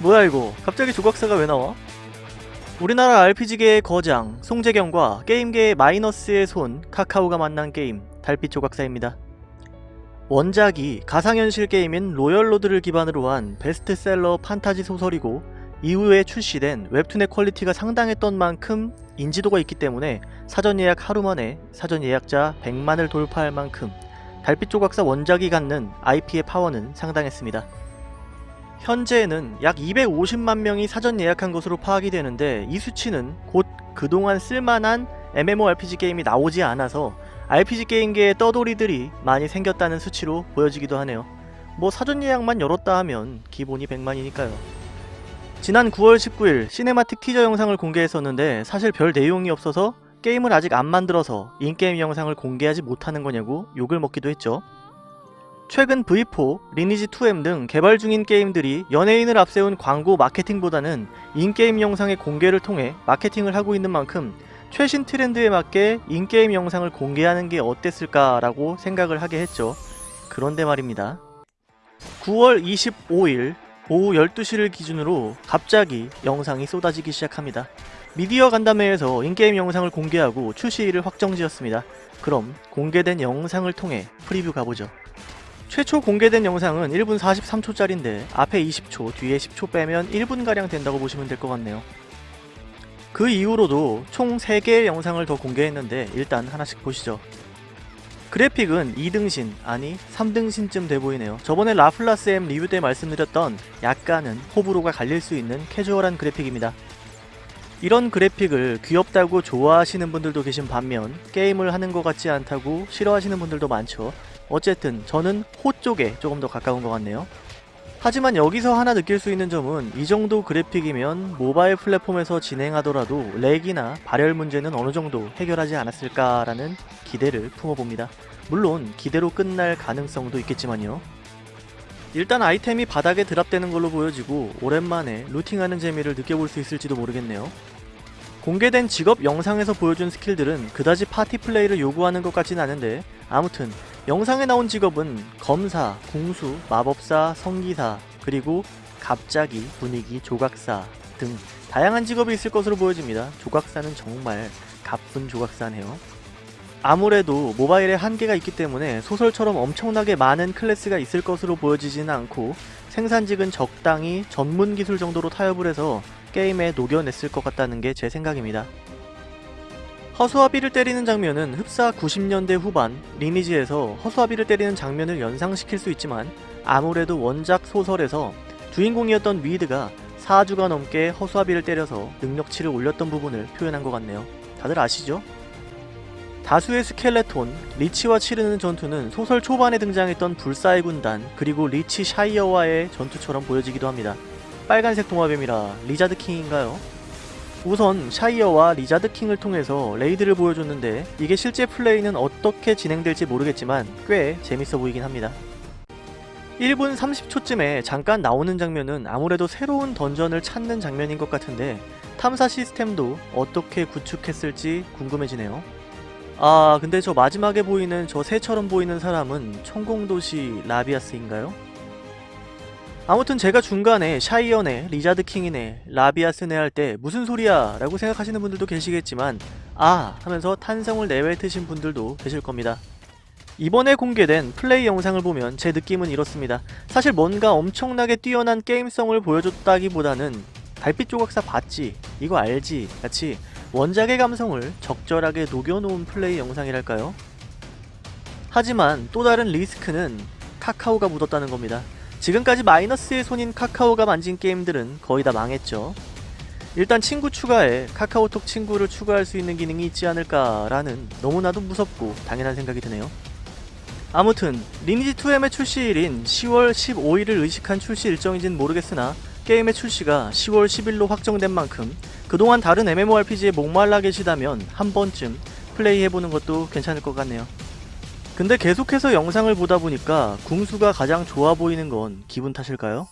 뭐야 이거 갑자기 조각사가 왜 나와? 우리나라 RPG계의 거장 송재경과 게임계의 마이너스의 손 카카오가 만난 게임 달빛 조각사입니다. 원작이 가상현실 게임인 로열로드를 기반으로 한 베스트셀러 판타지 소설이고 이후에 출시된 웹툰의 quality가 상당했던 만큼 인지도가 있기 때문에 사전 예약 하루 만에 사전 예약자 100만을 돌파할 만큼 달빛 조각사 원작이 갖는 IP의 파워는 상당했습니다. 현재에는 약 250만 명이 사전 예약한 것으로 파악이 되는데 이 수치는 곧 그동안 쓸만한 MMORPG 게임이 나오지 않아서 RPG 게임계의 떠돌이들이 많이 생겼다는 수치로 보여지기도 하네요. 뭐 사전 예약만 열었다 하면 기본이 100만이니까요. 지난 9월 19일 cinematic teaser 영상을 공개했었는데 사실 별 내용이 없어서 게임을 아직 안 만들어서 in-game 영상을 공개하지 못하는 거냐고 욕을 먹기도 했죠. 최근 V4, 리니지2M 등 개발 중인 게임들이 연예인을 앞세운 광고 마케팅보다는 인게임 영상의 공개를 통해 마케팅을 하고 있는 만큼 최신 트렌드에 맞게 인게임 영상을 공개하는 게 어땠을까 라고 생각을 하게 했죠. 그런데 말입니다. 9월 25일 오후 12시를 기준으로 갑자기 영상이 쏟아지기 시작합니다. 미디어 간담회에서 인게임 영상을 공개하고 출시일을 확정지었습니다. 그럼 공개된 영상을 통해 프리뷰 가보죠. 최초 공개된 영상은 1분 43초짜리인데 앞에 20초, 뒤에 10초 빼면 1분가량 된다고 보시면 될 것 같네요. 그 이후로도 총 3개의 영상을 더 공개했는데 일단 하나씩 보시죠. 그래픽은 2등신, 아니 3등신쯤 돼 보이네요. 저번에 라플라스 M 리뷰 때 말씀드렸던 약간은 호불호가 갈릴 수 있는 캐주얼한 그래픽입니다. 이런 그래픽을 귀엽다고 좋아하시는 분들도 계신 반면 게임을 하는 것 같지 않다고 싫어하시는 분들도 많죠. 어쨌든 저는 호 쪽에 조금 더 가까운 것 같네요. 하지만 여기서 하나 느낄 수 있는 점은 이 정도 그래픽이면 모바일 플랫폼에서 진행하더라도 렉이나 발열 문제는 어느 정도 해결하지 않았을까라는 기대를 품어봅니다. 물론 기대로 끝날 가능성도 있겠지만요. 일단 아이템이 바닥에 드랍되는 걸로 보여지고 오랜만에 루팅하는 재미를 느껴볼 수 있을지도 모르겠네요. 공개된 직업 영상에서 보여준 스킬들은 그다지 파티 플레이를 요구하는 것 같진 않은데 아무튼 영상에 나온 직업은 검사, 궁수, 마법사, 성기사, 그리고 갑자기 분위기 조각사 등 다양한 직업이 있을 것으로 보여집니다. 조각사는 정말 가쁜 조각사네요. 아무래도 모바일에 한계가 있기 때문에 소설처럼 엄청나게 많은 클래스가 있을 것으로 보여지지는 않고 생산직은 적당히 전문 기술 정도로 타협을 해서 게임에 녹여냈을 것 같다는 게 제 생각입니다. 허수아비를 때리는 장면은 흡사 90년대 후반 리니지에서 허수아비를 때리는 장면을 연상시킬 수 있지만 아무래도 원작 소설에서 주인공이었던 위드가 4주가 넘게 허수아비를 때려서 능력치를 올렸던 부분을 표현한 것 같네요. 다들 아시죠? 다수의 skeleton, lich와 치르는 전투는 소설 초반에 등장했던 불사의 군단 그리고 lich 샤이어와의 전투처럼 보여지기도 합니다. 빨간색 도마뱀이라 리자드 킹인가요? 우선 샤이어와 리자드 킹을 통해서 raid를 보여줬는데 이게 실제 플레이는 어떻게 진행될지 모르겠지만 꽤 재밌어 보이긴 합니다. 1분 30초쯤에 잠깐 나오는 장면은 아무래도 새로운 dungeon을 찾는 장면인 것 같은데 탐사 시스템도 어떻게 구축했을지 궁금해지네요. 아 근데 저 마지막에 보이는 저 새처럼 보이는 사람은 천공도시 라비아스인가요? 아무튼 제가 중간에 샤이어네 리자드 킹이네, 라비아스네 할 때 무슨 소리야 라고 생각하시는 분들도 계시겠지만 아 하면서 탄성을 내뱉으신 분들도 계실 겁니다. 이번에 공개된 플레이 영상을 보면 제 느낌은 이렇습니다. 사실 뭔가 엄청나게 뛰어난 게임성을 보여줬다기보다는 달빛 조각사 봤지? 이거 알지? 같이 원작의 감성을 적절하게 녹여놓은 플레이 영상이랄까요? 하지만 또 다른 리스크는 카카오가 묻었다는 겁니다. 지금까지 마이너스의 손인 카카오가 만진 게임들은 거의 다 망했죠. 일단 친구 추가에 카카오톡 친구를 추가할 수 있는 기능이 있지 않을까라는 너무나도 무섭고 당연한 생각이 드네요. 아무튼 리니지2M의 출시일인 10월 15일을 의식한 출시 일정인지는 모르겠으나 게임의 출시가 10월 10일로 확정된 만큼 그동안 다른 MMORPG에 목말라 계시다면 한 번쯤 플레이해보는 것도 괜찮을 것 같네요. 근데 계속해서 영상을 보다 보니까 궁수가 가장 좋아 보이는 건 기분 탓일까요?